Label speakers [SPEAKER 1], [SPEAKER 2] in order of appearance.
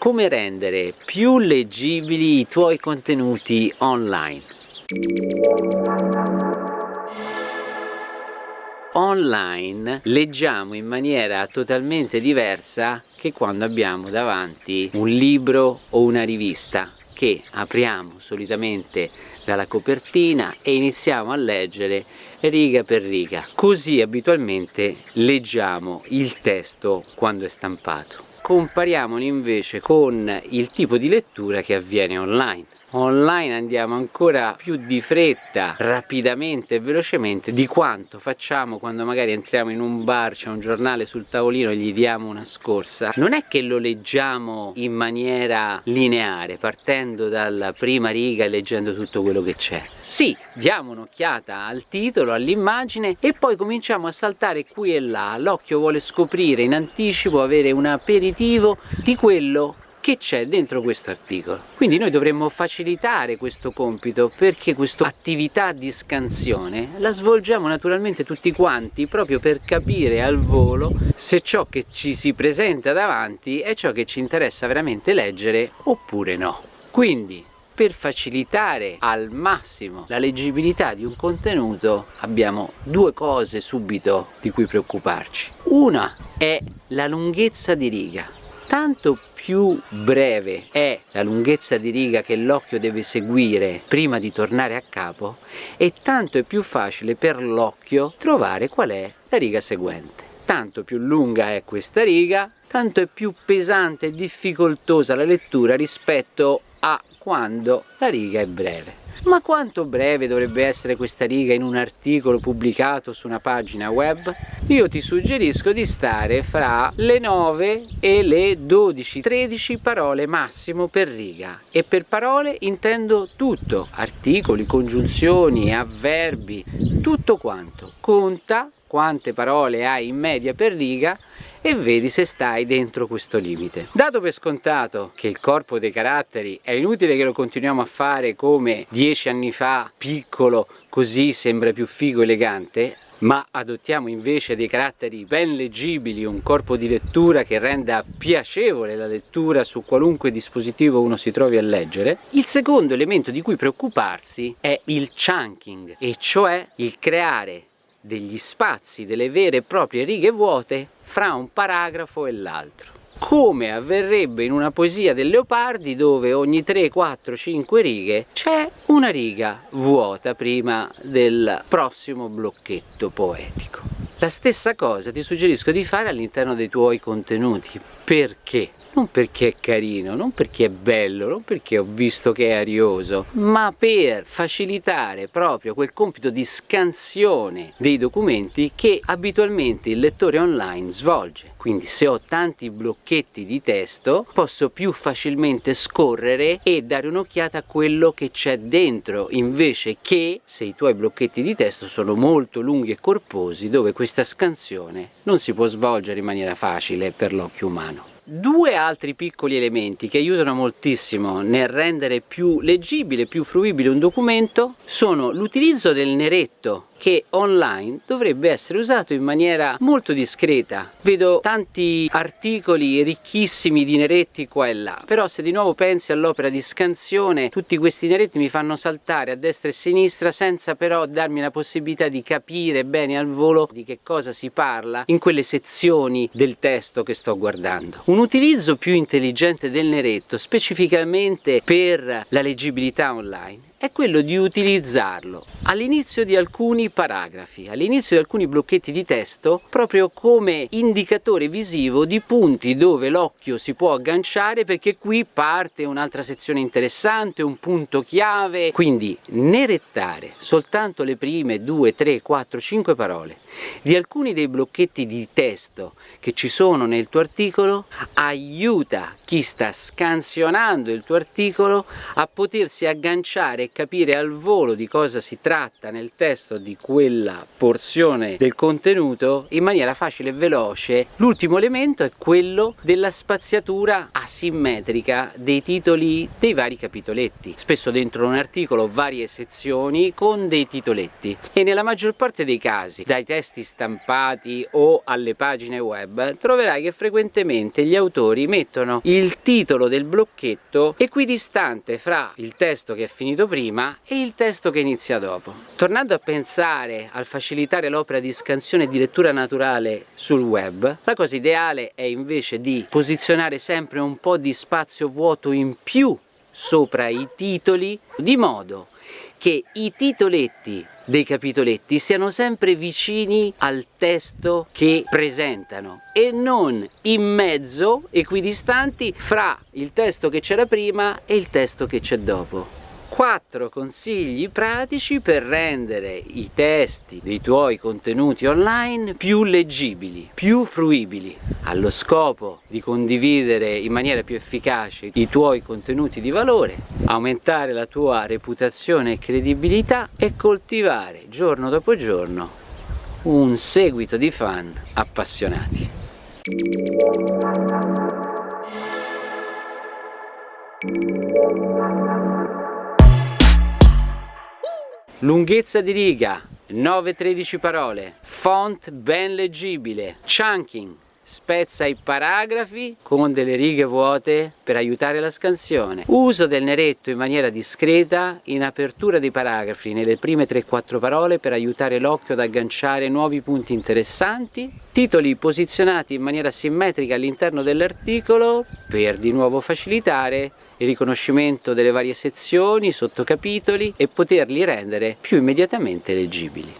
[SPEAKER 1] come rendere più leggibili i tuoi contenuti online. Online leggiamo in maniera totalmente diversa che quando abbiamo davanti un libro o una rivista che apriamo solitamente dalla copertina e iniziamo a leggere riga per riga. Così abitualmente leggiamo il testo quando è stampato. Compariamolo invece con il tipo di lettura che avviene online online andiamo ancora più di fretta, rapidamente e velocemente di quanto facciamo quando magari entriamo in un bar, c'è un giornale sul tavolino e gli diamo una scorsa. Non è che lo leggiamo in maniera lineare, partendo dalla prima riga e leggendo tutto quello che c'è. Sì, diamo un'occhiata al titolo, all'immagine e poi cominciamo a saltare qui e là. L'occhio vuole scoprire in anticipo, avere un aperitivo di quello che c'è dentro questo articolo. Quindi noi dovremmo facilitare questo compito perché questa attività di scansione la svolgiamo naturalmente tutti quanti proprio per capire al volo se ciò che ci si presenta davanti è ciò che ci interessa veramente leggere oppure no. Quindi per facilitare al massimo la leggibilità di un contenuto abbiamo due cose subito di cui preoccuparci. Una è la lunghezza di riga tanto più breve è la lunghezza di riga che l'occhio deve seguire prima di tornare a capo e tanto è più facile per l'occhio trovare qual è la riga seguente. Tanto più lunga è questa riga, tanto è più pesante e difficoltosa la lettura rispetto a quando la riga è breve. Ma quanto breve dovrebbe essere questa riga in un articolo pubblicato su una pagina web? Io ti suggerisco di stare fra le 9 e le 12-13 parole massimo per riga e per parole intendo tutto, articoli, congiunzioni, avverbi, tutto quanto. Conta quante parole hai in media per riga e vedi se stai dentro questo limite. Dato per scontato che il corpo dei caratteri è inutile che lo continuiamo a fare come dieci anni fa, piccolo, così sembra più figo e elegante, ma adottiamo invece dei caratteri ben leggibili, un corpo di lettura che renda piacevole la lettura su qualunque dispositivo uno si trovi a leggere, il secondo elemento di cui preoccuparsi è il chunking, e cioè il creare degli spazi, delle vere e proprie righe vuote fra un paragrafo e l'altro come avverrebbe in una poesia del Leopardi dove ogni 3, 4, 5 righe c'è una riga vuota prima del prossimo blocchetto poetico. La stessa cosa ti suggerisco di fare all'interno dei tuoi contenuti. Perché? non perché è carino, non perché è bello, non perché ho visto che è arioso, ma per facilitare proprio quel compito di scansione dei documenti che abitualmente il lettore online svolge. Quindi se ho tanti blocchetti di testo posso più facilmente scorrere e dare un'occhiata a quello che c'è dentro invece che se i tuoi blocchetti di testo sono molto lunghi e corposi dove questa scansione non si può svolgere in maniera facile per l'occhio umano. Due altri piccoli elementi che aiutano moltissimo nel rendere più leggibile, più fruibile un documento sono l'utilizzo del neretto che online dovrebbe essere usato in maniera molto discreta. Vedo tanti articoli ricchissimi di neretti qua e là, però se di nuovo pensi all'opera di scansione, tutti questi neretti mi fanno saltare a destra e a sinistra senza però darmi la possibilità di capire bene al volo di che cosa si parla in quelle sezioni del testo che sto guardando. Un utilizzo più intelligente del neretto, specificamente per la leggibilità online, è quello di utilizzarlo all'inizio di alcuni paragrafi, all'inizio di alcuni blocchetti di testo, proprio come indicatore visivo di punti dove l'occhio si può agganciare perché qui parte un'altra sezione interessante, un punto chiave, quindi nerettare soltanto le prime 2, 3, 4, 5 parole di alcuni dei blocchetti di testo che ci sono nel tuo articolo aiuta chi sta scansionando il tuo articolo a potersi agganciare capire al volo di cosa si tratta nel testo di quella porzione del contenuto in maniera facile e veloce. L'ultimo elemento è quello della spaziatura asimmetrica dei titoli dei vari capitoletti. Spesso dentro un articolo varie sezioni con dei titoletti e nella maggior parte dei casi, dai testi stampati o alle pagine web, troverai che frequentemente gli autori mettono il titolo del blocchetto equidistante fra il testo che è finito prima e il testo che inizia dopo. Tornando a pensare al facilitare l'opera di scansione e di lettura naturale sul web, la cosa ideale è invece di posizionare sempre un po' di spazio vuoto in più sopra i titoli di modo che i titoletti dei capitoletti siano sempre vicini al testo che presentano e non in mezzo, equidistanti, fra il testo che c'era prima e il testo che c'è dopo. 4 consigli pratici per rendere i testi dei tuoi contenuti online più leggibili, più fruibili, allo scopo di condividere in maniera più efficace i tuoi contenuti di valore, aumentare la tua reputazione e credibilità e coltivare giorno dopo giorno un seguito di fan appassionati. Lunghezza di riga 9-13 parole, font ben leggibile, chunking, spezza i paragrafi con delle righe vuote per aiutare la scansione. Uso del neretto in maniera discreta in apertura dei paragrafi nelle prime 3-4 parole per aiutare l'occhio ad agganciare nuovi punti interessanti. Titoli posizionati in maniera simmetrica all'interno dell'articolo per di nuovo facilitare il riconoscimento delle varie sezioni, sottocapitoli e poterli rendere più immediatamente leggibili.